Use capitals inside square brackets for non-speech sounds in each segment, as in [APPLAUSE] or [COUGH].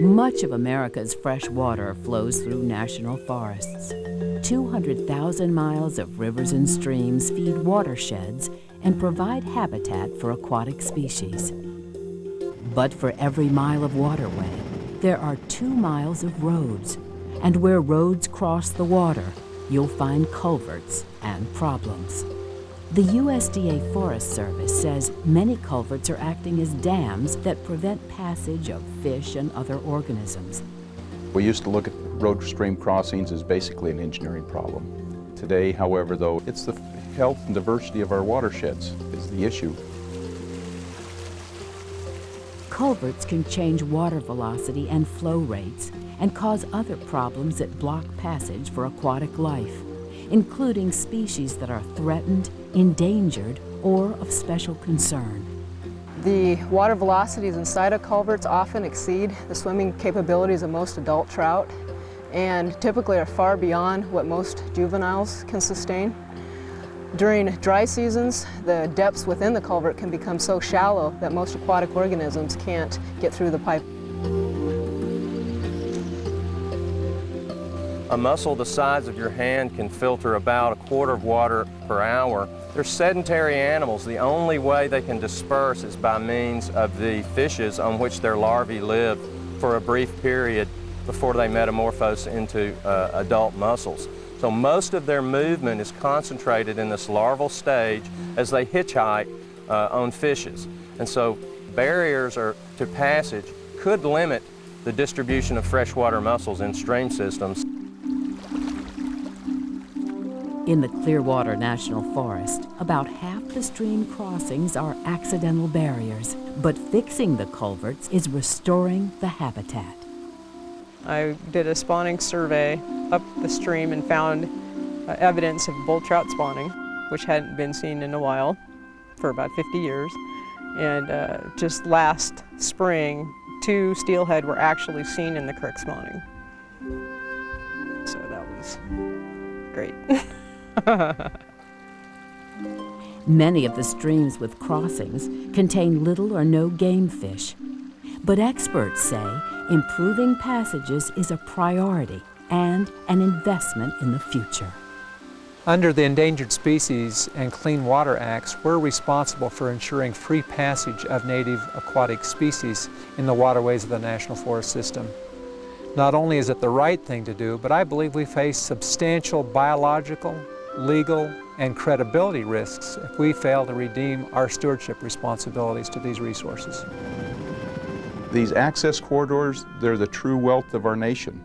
Much of America's fresh water flows through national forests. 200,000 miles of rivers and streams feed watersheds and provide habitat for aquatic species. But for every mile of waterway, there are two miles of roads, and where roads cross the water, you'll find culverts and problems. The USDA Forest Service says many culverts are acting as dams that prevent passage of fish and other organisms. We used to look at road stream crossings as basically an engineering problem. Today, however, though, it's the health and diversity of our watersheds is the issue. Culverts can change water velocity and flow rates and cause other problems that block passage for aquatic life, including species that are threatened, endangered, or of special concern. The water velocities inside of culverts often exceed the swimming capabilities of most adult trout and typically are far beyond what most juveniles can sustain. During dry seasons, the depths within the culvert can become so shallow that most aquatic organisms can't get through the pipe. A mussel the size of your hand can filter about a quarter of water per hour. They're sedentary animals. The only way they can disperse is by means of the fishes on which their larvae live for a brief period before they metamorphose into uh, adult mussels. So most of their movement is concentrated in this larval stage as they hitchhike uh, on fishes. And so barriers are, to passage could limit the distribution of freshwater mussels in stream systems. In the Clearwater National Forest, about half the stream crossings are accidental barriers, but fixing the culverts is restoring the habitat. I did a spawning survey up the stream and found uh, evidence of bull trout spawning, which hadn't been seen in a while for about 50 years. And uh, just last spring, two steelhead were actually seen in the creek spawning. So that was great. [LAUGHS] [LAUGHS] Many of the streams with crossings contain little or no game fish. But experts say improving passages is a priority and an investment in the future. Under the Endangered Species and Clean Water Acts, we're responsible for ensuring free passage of native aquatic species in the waterways of the National Forest System. Not only is it the right thing to do, but I believe we face substantial biological, legal, and credibility risks if we fail to redeem our stewardship responsibilities to these resources. These access corridors, they're the true wealth of our nation.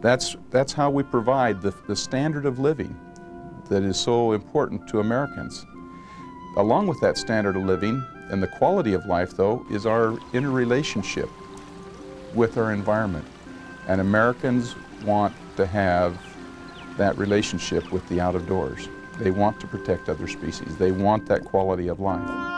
That's, that's how we provide the, the standard of living that is so important to Americans. Along with that standard of living and the quality of life, though, is our interrelationship with our environment. And Americans want to have that relationship with the out of doors. They want to protect other species. They want that quality of life.